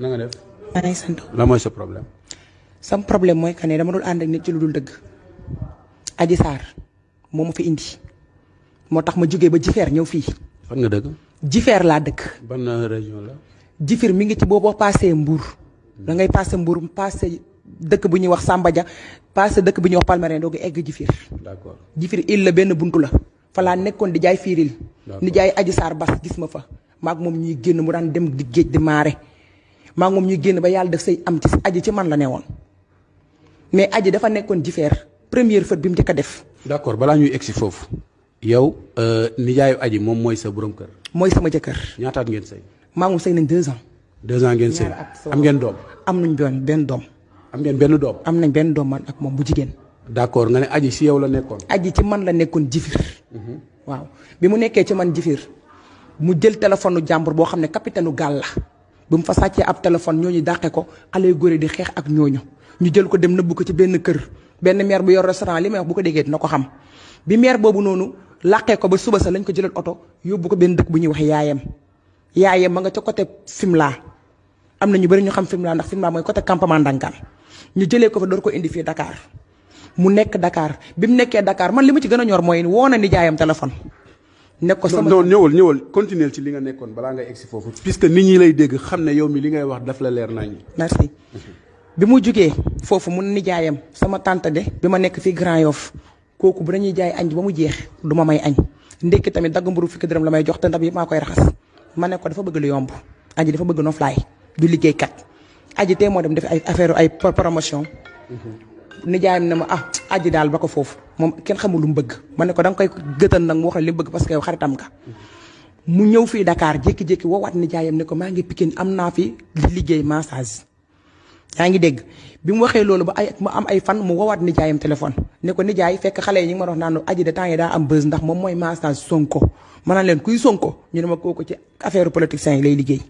na nga def. maa ngi sant. la mooy sa problème. sam problème mooy que ne dama dul ànd ak nit ci lu dul dëgg. Adji Sarr moo ma fi indi moo tax ma jógee ba jifeer ñëw fii fan nga dëkk jifeer laa dëkk ban région la jifir mi ngi ci boo boo paasee mbuur da ngay paase mbuur paase dëkk bu ñuy wax Samba Dia paase dëkk bu ñuy wax Palmarin doogu egg jifir d'accord jifir il la benn buntu la fa laa nekkoon di jaay fiiril D'accord. ni jaay aji saar bas gis ma fa maag moom ñuy génn mu daan dem di géej di maare maag moom ñuy génn ba yàlla def say am ci aji ci man la ne woon mais aji dafa nekkoon jifeer première fët bi mu njëkk a def. d'accord balaa ñuy egsi foofu. yow euh, nijaayu aji moom mooy sa borom kër. mooy sama jëkkër. ñaataat ngeen sëy. maa ngi sëy nañ deux ans. deux ans ngeen sëy am ngeen doom. am nañ doom benn doom. am ngeen benn doom. am nañ benn doom man ak moom bu jigéen. d'accord nga ne aji si yow la nekkoon. aji ci man la nekkoon jifir. Mhm. waaw bi mu nekkee ci man jifir mu jël téléphone jàmbur boo xam ne capitaine gaal la. bu mu fa sàccee ab téléphone ñooñu dàqe ko xale yu góor di xeex ak ñooñu ñu jël ko dem nëbbu ko ci benn kër benn maire bu yor restaurant li may wax bu ko déggee dina ko xam bi maire boobu noonu làqee ko ba suba sa lañ ko jëlal oto yóbbu ko benn dëkk bu ñuy wax yaayam yaayam ma nga ca côté Fimela am na ñu bëri ñu xam Fimela ndax Fimela mooy côté campement Ndangaan ñu jëlee ko fa door ko indi fii Dakar mu nekk dakaar bi mu nekkee dakaar man li ma ci gën a ñor mooy woo na nijaayam téléphone ne ko sama non ñëwal ñëwal continuer ci li nga nekkoon balaa ngay egsi foofu. puisque nit ñi lay dégg xam ne yow mi li ngay wax daf la leer nañu. merci bi mu jugee foofu mun nijaayam sama tante de bi ma nekk fii Grand Yoff kooku bu dañuy jaay añ ba mu jeex du ma may añ ndekki tamit dagg mburu fukki dërëm la may jox te ndab yi maa koy raxas ma ne ko dafa bëgg lu yomb aji dafa bëgg noflaay du liggéeykat aji tey moo dem def ay affaire ay pro- promotion nijaayam ne ma ah aji daal ba ko foofu moom kenn xamul lu mu bëgg ma ne ko da nga koy gëtal nag mu wax la li mu bëgg parce que yow xaritam nga mu ñëw fii Dakar jékki-jékki woowaat nijaayam ne ko maa ngi Pikine am naa fi di liggéey massage yaa ngi dégg bi mu waxee loolu ba ay mu am ay fan mu woowaat nijaayam téléphone ne ko nijaay fekk xale yi ñu ngi ma wax naan aji de temps yi daa am bës ndax moom mooy massage sonko ma naan leen kuy sonko ñu ne ma kooku ci affaire politiciens yi lay liggéey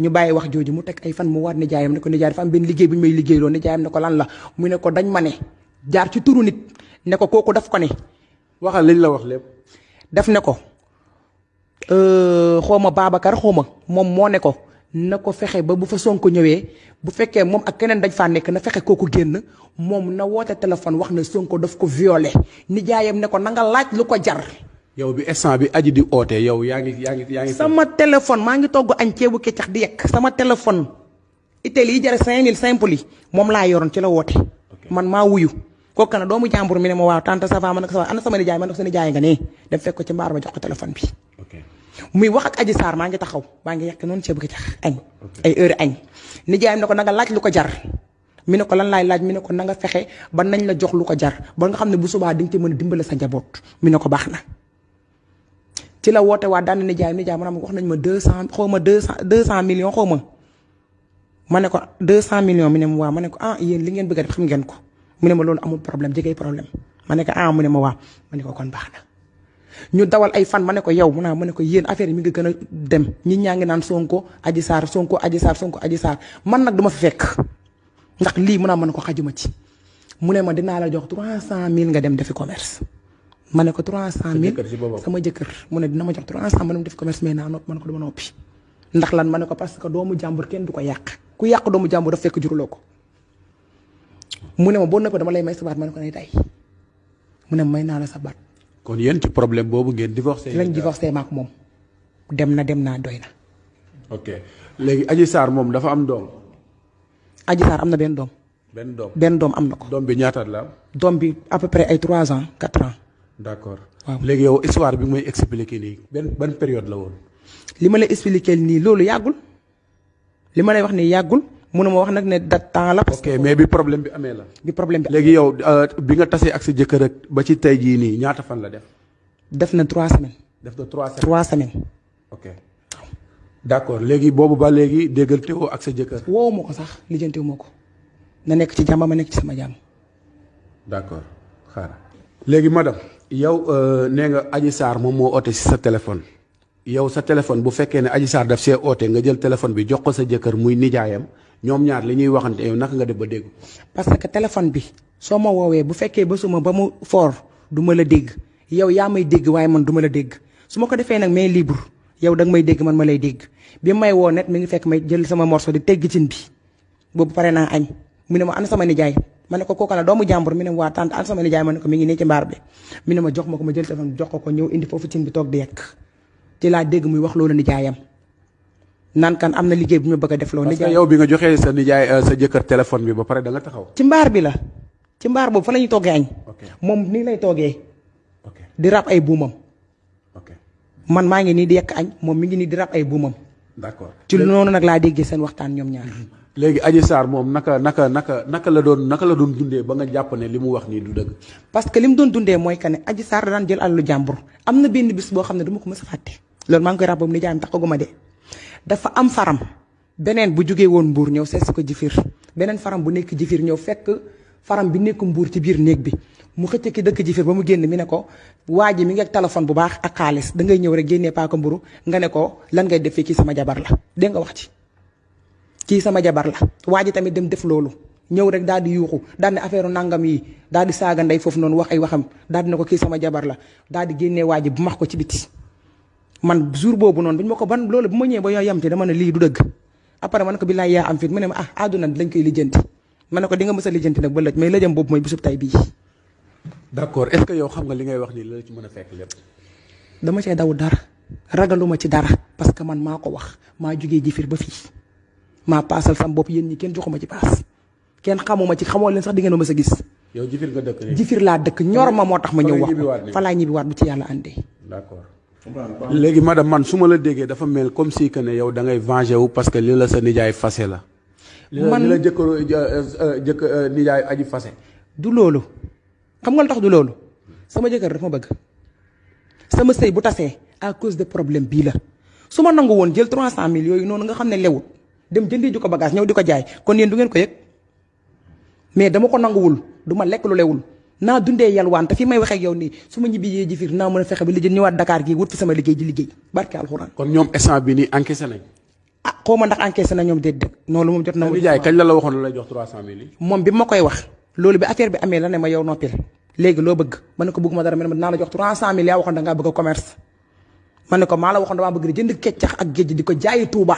ñu bàyyi wax jooju mu teg ay fan mu waat nijaayam ne ko nijaay dafa am benn liggéey bu ñu may liggéeyloo nijaayam ne ko lan la mu ne ko dañ ma ne jaar ci turu nit ne ko kooku daf ko ne. waxal liñ la wax lépp. daf ne ko euh, xaw ma Babacar xaw ma moom moo ne ko na ko fexe ba bu fa Sonko ñëwee bu fekkee moom ak keneen dañ faa nekk na fexe kooku génn moom na woote téléphone wax na Sonko daf ko violé nijaayam ne ko na nga laaj lu ko jar. yow bi instant bi aji di oote yow yaa ngi yaa ngi yaa ngi. sama téléphone maa ngi togg añ ceebu kecax di yekk sama téléphone itel yi jare 5000 simple yi moom laa yoroon ci la woote. man maa wuyu. kooku kana doomu jàmbur mi ne ma waaw tante ça va ma ne ko ça va ana sama nijaay ma ne ko sa nijaay nga ne dem fekk ko ci mbaar ma jox ko téléphone bi. muy wax ak aji saar maa ngi taxaw maa ngi yekk noonu ceebu kecax añ. ay heure añ nijaayam ne ko nanga laaj lu ko jar mi ne ko lan laay laaj mi ne ko na nga fexe ba nañ la jox lu ko jar ba nga xam ne bu subaa di nga ci mën a dimbale sa njaboot mi ne ko baax na. ci la woote waa daan na nijaay nijaay ma wax nañ ma deux cent xaw ma deux cent deux cent millions xaw ma ma ne ko deux cent millions mi ne ma waa ma ne ko ah yéen li ngeen bëgg a def xam ngeen ko mu ne ma loolu amul problème jege problème ma ne ko ah mu ne ma waa ma ne ko kon baax na. ñu dawal ay fan ma ne ko yow mu naa ma ne ko yéen affaire yi mi ngi gën a dem ñi ñaa ngi naan Sonko Adji Sarr Sonko Adji Sarr Sonko Adji Sarr man nag duma fi fekk ndax lii mu naa ma ne ko xajuma ci mu ne ma dinaa la jox trois cent mille nga dem defi commerce ma ne ko trois cent mille sama jëkkër mu ne dina ma jox trois cent ma dem defi commerce mais naa nopp ma ne ko duma noppi ndax lan ma ne ko parce que doomu jàmbur kenn du ko yàq ku yàq doomu jàmbur daf fekk juruloo ko mu ne ma boo noppee dama lay may sa baat ma ne ko nay tey mu ne may naa la sa baat kon yéen ci problème boobu ngeen divorcé. lañ divorcé maak moom dem na dem naa doy na ok léegi Adji Sarr moom dafa am doom. Adji Sarr am na benn doom benn doom benn doom am na ko doom bi ñaataat la am. doom bi à peu près ay trois ans quatre ans d' accord. Waaw. léegi yow histoire bi may expliqué nii. benn ban période la woon. li ma la expliqué nii loolu yàggul li ma lay wax ne yàggul mënu ma wax nag ne dat temps la. parce que mais bi problème bi amee la. bi problème bi léegi yow euh, bi nga tasee ak sa jëkkër ak ba ci tey jii nii ñaata fan la def. def na trois semaines. def na trois semaines trois semaines. ok d' accord léegi boobu ba léegi déggante woo ak sa jëkkër. woowu ma ko sax lijjante wu ma ko na nekk ci jàmm ma nekk ci sama jàmm. d' accord xaaral léegi madame yow euh, nee nga Adji Sarr moom moo oote si sa téléphone. yow sa téléphone bu fekkee ne Adji Sarr daf see oote nga jël téléphone bi jox ko sa jëkkër muy nijaayam ñoom ñaar li ñuy waxante yow naka nga def ba dégg. parce que téléphone bi soo ma woowee bu fekkee ba suma ba mu foor du ma la dégg yow yaa may dégg waaye man duma la dégg su ma ko defee nag mais libre yow danga may dégg man ma lay dégg bi may woo net mi ngi fekk may jël sama morceau di tegg cin bi. boobu pare naa añ mu ne ma ana sama nijaay ma ne ko kooka la doomu jàmbur mi ne waa tante ana sama nijaay ma ne ko mi ngi nii ci mbaar bi mi ne ma jox ma ko ma jël téléphone jox ko ko ñëw indi foofu cin bi toog di yekk ci laa dégg muy wax loolu nijaayam naan kan am na liggéey bu ñu bëgg a def loolu. nijaay yow bi nga joxee sa nijaay euh, sa jëkkër téléphone bi ba pare da nga taxaw. ci mbaar bi la ci mbaar boobu fa la ñuy toggee añ. moom nii lay toogee. di rab ay buumam. ok man maa ngi nii di yekk añ moom mi ngi nii di rab ay buumam. d'accord ci noonu nag laa déggee seen waxtaan ñoom ñaar. Mhm. léegi Adji Sarr moom naka naka naka naka la doon naka la doon dundee ba nga jàpp ne li mu wax nii du dëgg. parce que li mu doon dundee mooy que ne Adji Sarr daan jël alalu jàmbur am na benn bis boo xam ne du ma ko mës a fàtte loolu maa ngi koy ràbbam ni jaam taxaguma de dafa am faram beneen bu jógee woon mbuur ñëw seet si ko jifir beneen faram bu nekk jifir ñëw fekk faram bi nekk mbuur ci biir néeg bi mu xëcc ki dëkk jifir ba mu génn mi ne ko waa ji mi ngi ak téléphone bu baax ak xaalis da ngay ñëw rek génnee paaka mburu nga ne ko lan ngay def fii kii sama jabar la dégg nga wax ci kii sama jabar la waa ji tamit dem def loolu ñëw rek daal di yuuxu daal ne affaire nangam yi daal di saaga ndey foofu noonu wax ay waxam daal di ne ko kii sama jabar la daal di génnee waa ji bu max ko ci biti man jour boobu noonu bu ñu ma ko ban loolu bu ma ñëwee ba yoo yam ci dama ne lii du dëgg après man ko billaay yaa am fit mu ne ma ah àdduna lañ koy lijjanti ma ne ko di nga mës a lijjanti nag ba lëj mais lëjam boobu mooy bisub tay bii. d'accord est-ce que yow xam nga li ngay wax nii la ci mën a fekk lépp. dama cee daw dara ragaluma ci dara parce que man maa ko wax maa jugee jifir ba fii maa paasal sam bopp yéen ñi kenn joxuma ci paas. kenn xamuma ci xamoo leen sax di ngeen ma mës a gis. yow jifir nga dëkk jifir laa dëkk ñor ma moo tax ma ñëw wax ko fa laa ñibbiwaat bu ci yàlla àndee. d'accord. léegi madame man su ma la déggee dafa mel comme si que ne yow da ngay venger wu parce que li la sa nijaay fase la. man li la jëkkëru euh, euh, jëkk euh, nijaay aji fase. du loolu xam nga lu tax du loolu sama jëkkër dafa ma bëgg sama sëy bu tasee à cause de problème bii la su ma nangu woon jël 300000 yooyu noonu nga xam ne lewul dem jëndee ji ko bagage ñëw di ko jaay kon yéen du ngeen ko yëg mais dama ko nanguwul du ma lekk lu lewul naa dundee yalwaan te fi may waxee ak yow nii su ma ñibbi yee ji fiir naa mën a fexe ba lijjën ñëwaat Dakar gii wut fi sama liggéey di liggéey barke alxuraan. kon ñoom instant bi nii encaissé nañ. ah xaw ma ndax encaissé na ñoom déet dëgg noonu moom jot na. ma kañ la la waxoon lu lay jox 300000 yi. moom bi ma koy wax loolu bi affaire bi amee la ne ma yow noppil léegi loo bëgg ma ne ko bëgg ma dara ma ne ma dinaa la jox 300000 yaa waxoon da ngaa bëgg a commerce ma ne ko maa la waxoon damaa bëgg di jënd keccax ak géej di ko jaayi Touba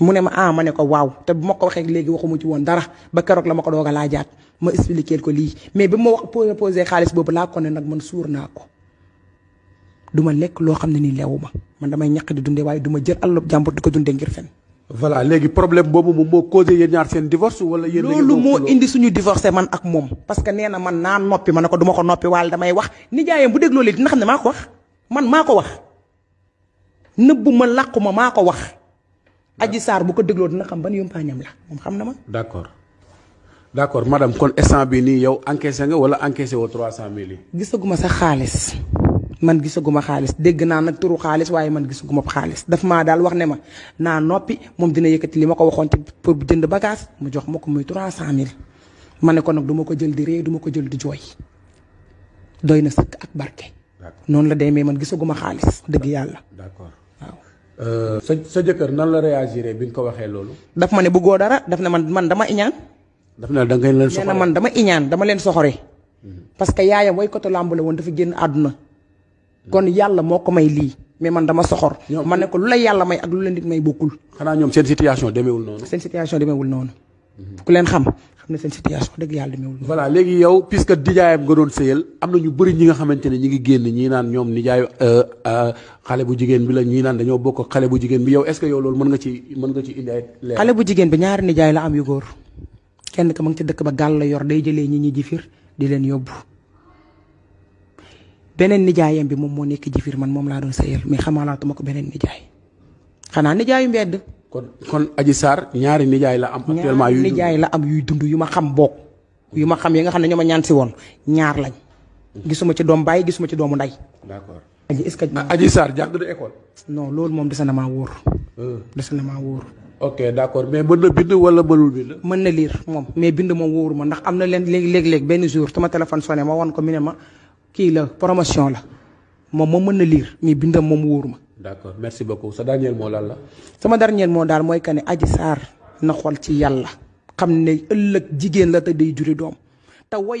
mu ne ma ah ma ne ko waaw te bu ma ko waxee léegi waxuma ci woon dara ba keroog la ma ko doog a laajaat ma expliquer ko lii mais bi ma wax proposé xaalis boobu laa ko ne nag man suur naa ko du ma lekk loo xam ne ni leewu ma man damay ñaq di dundee waaye du ma jël àll jàmbur di ko dundee ngir fen voilà léegi problème boobu moom moo causé yéen ñaar seen divorce wala yéen loolu moo indi suñu divorcé man ak moom parce que nee na man naa noppi ma ne ko duma ko noppi waal damay wax nijaayam bu dégloo léegi dina xam ne maa ko wax man maa ko wax nëbbu ma làqu ma maa ko wax aji saar bu ko dégloo dina xam ban yumpaañam la moom xam na ma d'accord d' accord madame kon instant bi nii yow encaissé nga wala encaissé woo trois cent mille yi. gisaguma sax xaalis man gisaguma xaalis dégg naa nag turu xaalis waaye man gisaguma xaalis daf maa daal wax ne ma naa noppi moom dina yëkkati li ma ko waxoon ci pour jënd bagage mu jox ma ko muy trois cent mille ma ne ko nag du ma ko jël di ree du ma ko jël di jooy doy na sëkk ak barke. noonu la demee man gisaguma xaalis dëgg yàlla. d' accord. sa sa jëkkër nan la réagir bi nga ko waxee loolu. daf ma ne bëggoo dara daf ne man man dama iñaan daf na da ngeen leen nee na soxla man dama iñaan dama leen soxore parce que yaayam waykatu làmb la woon dafa génn àdduna kon yàlla moo ko may lii mais man dama soxor Ñoom- ma ne ko lu la yàlla may ak lu la nit may bokkul xanaa ñoom seen situation demeewul noonu. seen situation demeewul noonu Mhm. ku leen xam xam ne seen situation dëgg yàlla demeewul. voilà léegi yow puisque nijaayam nga doon sëyal am na ñu bëri ñi nga xamante ne ñi ngi génn ñii naan ñoom nijaayu euh, euh, xale bu jigéen bi la ñii naan dañoo bokk xale bu jigéen bi yow est-ce que yow loolu mën nga ci mën nga ci indi ay leer. xale bu jigéen bi ñaari nijaay la am yu góor kenn ka ma ngi ci dëkk ba gàll la yor day jëlee ñi ñi jifir di leen yóbbu beneen nijaayam bi moom moo nekk jifir man moom laa doon sëyal mais xamaalaatuma ko beneen nijaay xanaa nijaayu mbedd. kon kon Adji Sarr ñaari nijaay la am. actuellement yuy nijaay la am yuy dund yu ma xam boog. yu ma xam yi nga xam ne ñoo ma ñaan si woon ñaar lañ. gisuma ci doom bàyyi gisuma ci doomu ndey. d'accord Adji est-ce que. Ah, Adji Sarr jàng na école. non loolu moom dese na maa wóor. Euh. dese na maa wóor. ok d'accord mais mën na bind wala mënul bind. mën na liir moom mais bind moom wóoru ma ndax am na leen léeg-léeg benn jour sama téléphone sonné ma won ko mu ne ma. kii la promotion la moom moom mën na liir mais bindam moom wóoru ma. d'accord merci beaucoup sa dernier mot lan la. sama dernier mot daal mooy que ne Adji Sarr na xool ci yàlla xam ne ëllëg jigéen la te day juri doom te way